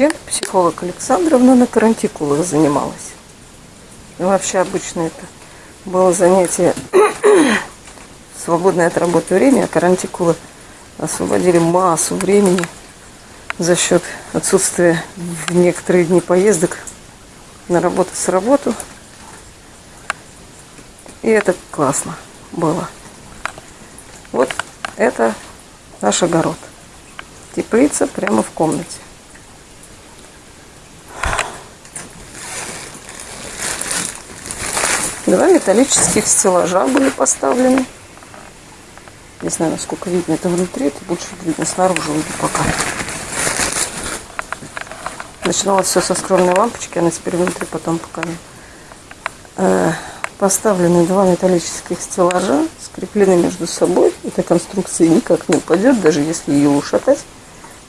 Чем психолог Александровна на карантикулах занималась? Ну, вообще обычно это было занятие свободное от работы время, а карантикулы освободили массу времени за счет отсутствия в некоторые дни поездок на работу с работу. И это классно было. Вот это наш огород. Теплица прямо в комнате. Два металлических стеллажа были поставлены. Не знаю, насколько видно это внутри, это больше видно снаружи уже пока. Начиналось все со скромной лампочки, она теперь внутри, потом пока э, поставлены два металлических стеллажа, скреплены между собой. Эта конструкция никак не упадет, даже если ее ушатать.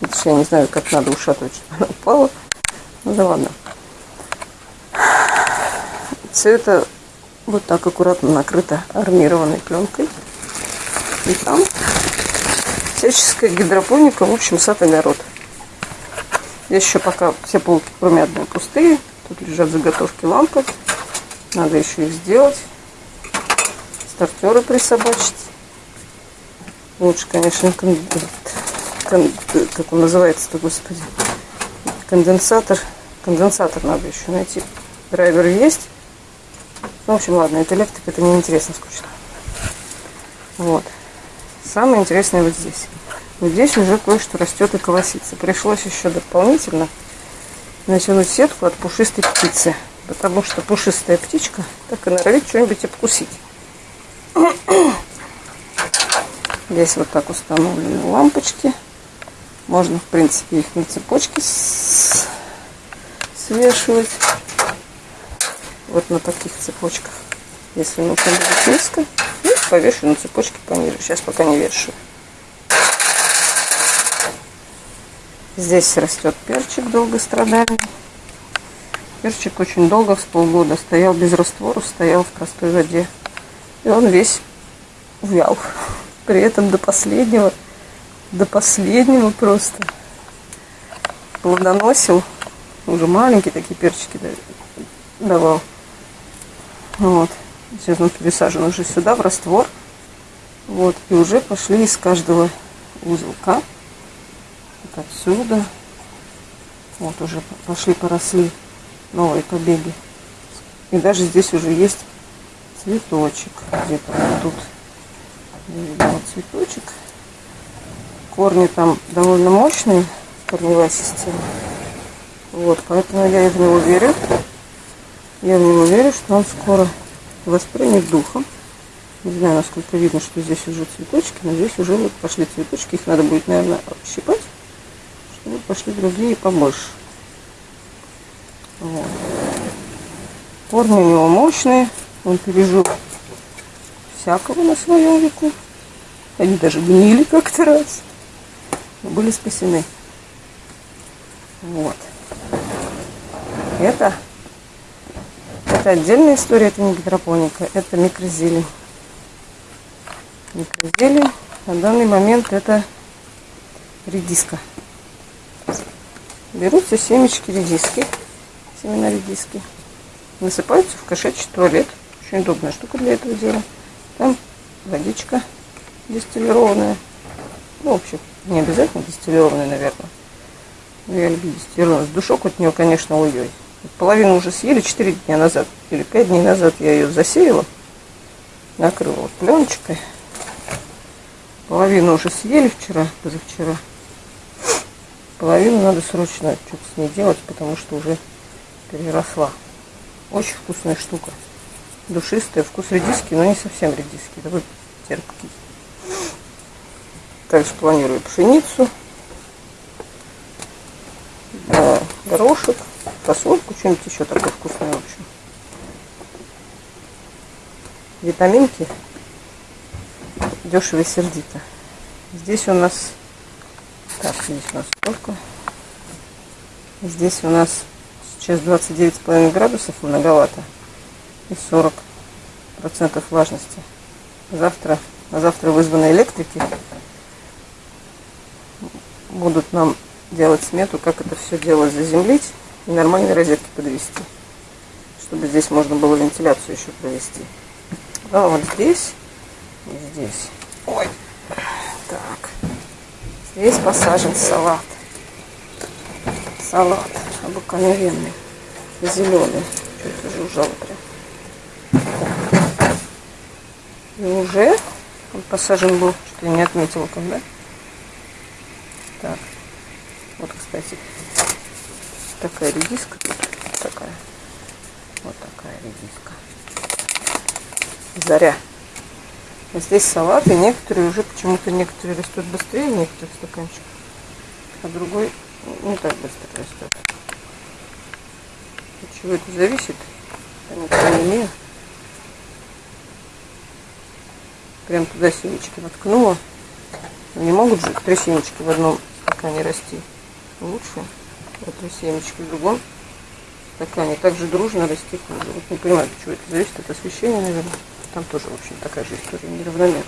Потому я не знаю, как надо ушатывать, чтобы она упала. Ну да ладно. Все это вот так аккуратно накрыто армированной пленкой. И там всяческая гидропоника, в общем, сад-огород. Здесь еще пока все полки, кроме одной, пустые. Тут лежат заготовки лампы. Надо еще их сделать. Стартеры присобачить. Лучше, конечно, кон... Кон... как он называется-то, господи. Конденсатор. Конденсатор надо еще найти. Драйвер есть. Ну, в общем, ладно, это электрика, это неинтересно, скучно. Вот. Самое интересное вот здесь. Вот здесь уже кое-что растет и колосится. Пришлось еще дополнительно натянуть сетку от пушистой птицы потому что пушистая птичка так и норовит что-нибудь обкусить. Здесь вот так установлены лампочки. Можно, в принципе, их на цепочке свешивать. Вот на таких цепочках. Если нужно будет низко, и повешу на цепочке пониже. Сейчас пока не вешаю. Здесь растет перчик долгострадальный. Перчик очень долго, с полгода, стоял без раствора, стоял в простой воде. И он весь увял. При этом до последнего, до последнего просто плодоносил. Уже маленькие такие перчики давал. Вот. Сейчас он пересажен уже сюда, в раствор. Вот. И уже пошли из каждого узелка. Вот отсюда. Вот уже пошли, поросли новые побеги. И даже здесь уже есть цветочек. Где-то вот тут вот цветочек. Корни там довольно мощные, корневая система. Вот, поэтому я в него верю. Я в него верю, что он скоро воспринят духом. Не знаю, насколько видно, что здесь уже цветочки, но здесь уже вот пошли цветочки. Их надо будет, наверное, щипать, чтобы пошли другие побольше. Вот. Корни у него мощные. Он пережил всякого на своем веку. Они даже гнили как-то раз. Но были спасены. Вот. Это, это отдельная история, это не гидропоника, это микрозелень. Микрозелень на данный момент это редиска. Берутся семечки редиски семена редиски. Насыпаются в кошачий туалет. Очень удобная штука для этого дела. Там водичка дистиллированная. Ну, в общем, не обязательно дистиллированная, наверное. Но я люблю дистиллированную. Душок от нее, конечно, ой-ой. Половину уже съели 4 дня назад. Или 5 дней назад я ее засеяла. Накрыла вот пленочкой. Половину уже съели вчера, позавчера. Половину надо срочно что-то с ней делать, потому что уже переросла. Очень вкусная штука. Душистая, вкус редиски, но не совсем редиски, такой терпкий. Также планирую пшеницу, да, горошек, фасольку, что-нибудь еще такое вкусное, в общем. Витаминки дешево и сердито. Здесь у нас, так, здесь у нас сколько? Здесь у нас Сейчас 29,5 градусов многовато. И 40 процентов влажности. Завтра, на завтра вызваны электрики. Будут нам делать смету, как это все дело заземлить и нормальные розетки подвести. Чтобы здесь можно было вентиляцию еще провести. А вот здесь и здесь. Ой. Так. Здесь посажен салат. Салат обыкновенный. Зеленый. Что-то жужжало прям. Так. И уже он посажен был, что я не отметила когда. Так. Вот, кстати, такая редиска тут. Такая. Вот такая редиска. Заря. Здесь салаты, некоторые уже почему-то некоторые растут быстрее в некоторых стаканчиках, а другой не так быстро растет. От чего это зависит? Понятия не имею. Прям туда семечки воткнула. Не могут же три семечки в одном стакане расти. Лучше вот три семечки в другом стакане. Также дружно расти Вот не понимаю, чего это зависит. От освещения, наверное. Там тоже, в общем, такая же история, неравномерно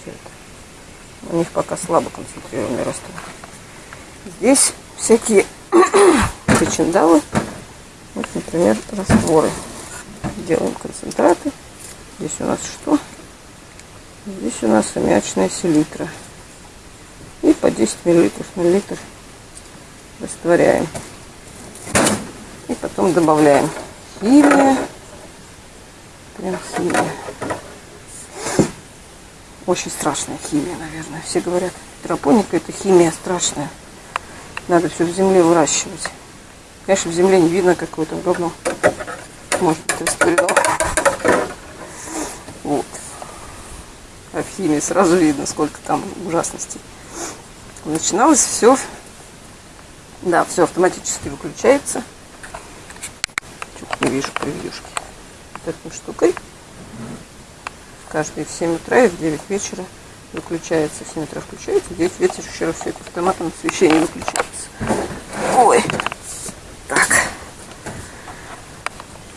все это. У них пока слабо концентрированный росток. Здесь всякие причиндалы. Вот, например, растворы. Делаем концентраты. Здесь у нас что? Здесь у нас аммиачная селитра. И по 10 миллилитров на литр растворяем. И потом добавляем химия. Прям химия. Очень страшная химия, наверное. Все говорят, гидропоника это химия страшная. Надо все в земле выращивать. Конечно, в земле не видно какое-то говно. Может быть, растворено. Вот. А в химии сразу видно, сколько там ужасностей. Начиналось все. Да, все автоматически выключается. Чуть не вижу превьюшки. Вот этой штукой каждый в 7 утра и в 9 вечера выключается. В 7 утра включается, в 9 вечера еще раз все это автоматом освещение выключается. Ой, так.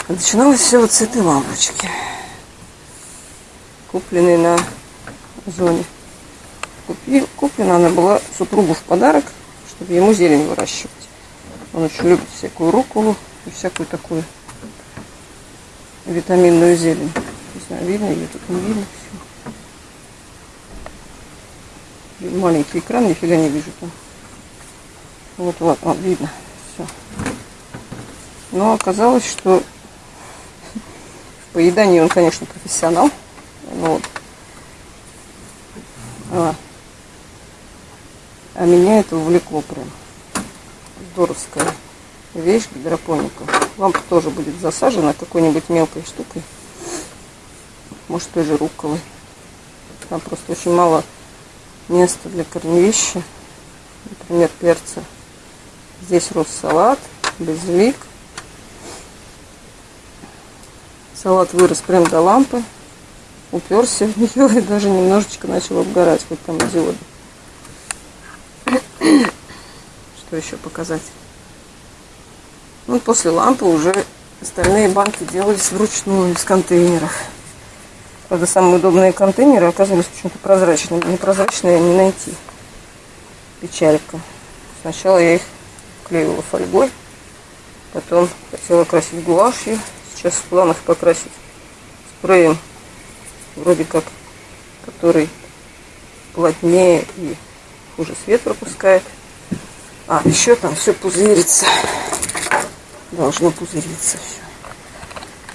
Начиналось все вот с этой лампочки, купленной на зоне. Купи, куплена она была супругу в подарок, чтобы ему зелень выращивать. Он очень любит всякую руколу и всякую такую витаминную зелень знаю, видно ее тут не видно все. Маленький экран, нифига не вижу там. Вот, вот, вот, видно. Все. Но оказалось, что в поедании он, конечно, профессионал. Но вот. А, а меня это увлекло прям. Здоровская вещь гидропоника. Лампа тоже будет засажена какой-нибудь мелкой штукой может той же рукколой. Там просто очень мало места для корневища. Например, перца. Здесь рос салат, базилик. Салат вырос прям до лампы. Уперся в нее и даже немножечко начал обгорать, хоть там диоды. Что еще показать? Ну, после лампы уже остальные банки делались вручную из контейнеров. Правда, самые удобные контейнеры оказались почему-то прозрачными. Непрозрачные не найти. Печалька. Сначала я их клеила фольгой. Потом хотела красить гуашью. Сейчас в планах покрасить спреем. Вроде как, который плотнее и хуже свет пропускает. А, еще там все пузырится. Должно пузыриться все.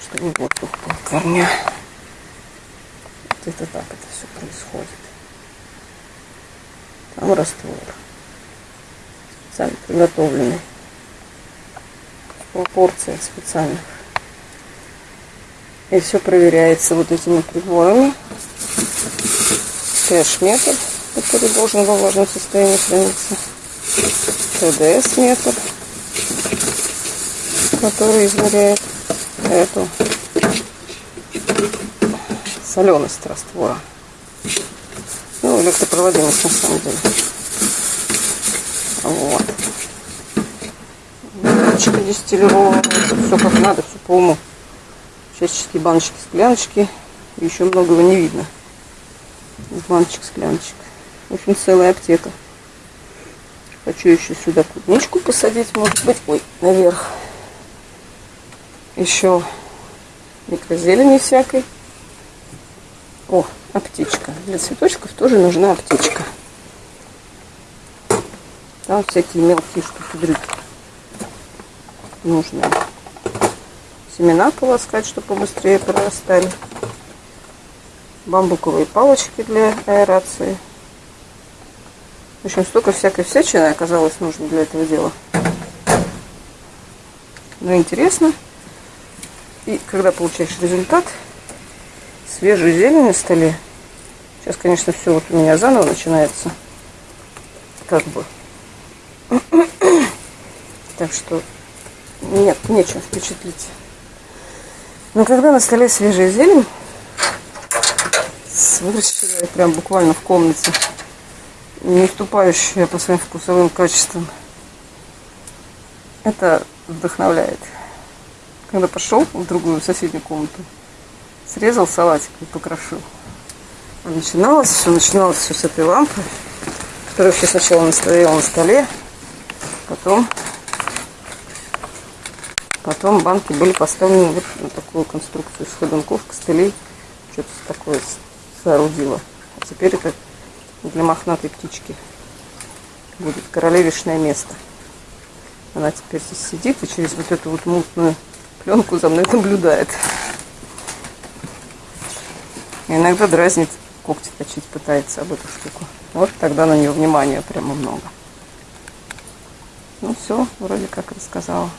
Чтобы воздух был корня это так это все происходит. Там раствор. Специально приготовленный. В пропорциях специальных. И все проверяется вот этими приборами. Кэш-метод, который должен во влажном состоянии храниться. ТДС-метод, который измеряет эту соленость раствора. Ну, электропроводимость на самом деле. Вот. Баночка дистиллированная. Все как надо, все по уму. Чашечки, баночки, скляночки. Еще многого не видно. Баночек, скляночек. В общем, целая аптека. Хочу еще сюда клубничку посадить, может быть. Ой, наверх. Еще микрозелени всякой. О, аптечка. Для цветочков тоже нужна аптечка. Там всякие мелкие штуки-дрюки нужные. Семена полоскать, чтобы побыстрее прорастали. Бамбуковые палочки для аэрации. В общем, столько всякой всячины оказалось нужно для этого дела. Но интересно. И когда получаешь результат, свежую зелень на столе. Сейчас, конечно, все вот у меня заново начинается. Как бы. Так что нет, нечем впечатлить. Но когда на столе свежая зелень, с выращенной прям буквально в комнате, не уступающая по своим вкусовым качествам, это вдохновляет. Когда пошел в другую соседнюю комнату, срезал салатик и покрошил. А начиналось все, начиналось все с этой лампы, которая вообще сначала стояла на столе, потом, потом банки были поставлены вот на такую конструкцию из ходунков, костылей, что-то такое соорудила. А теперь это для мохнатой птички будет королевишное место. Она теперь здесь сидит и через вот эту вот мутную пленку за мной наблюдает. И иногда дразнит, когти точить пытается об эту штуку. Вот тогда на нее внимания прямо много. Ну все, вроде как рассказала.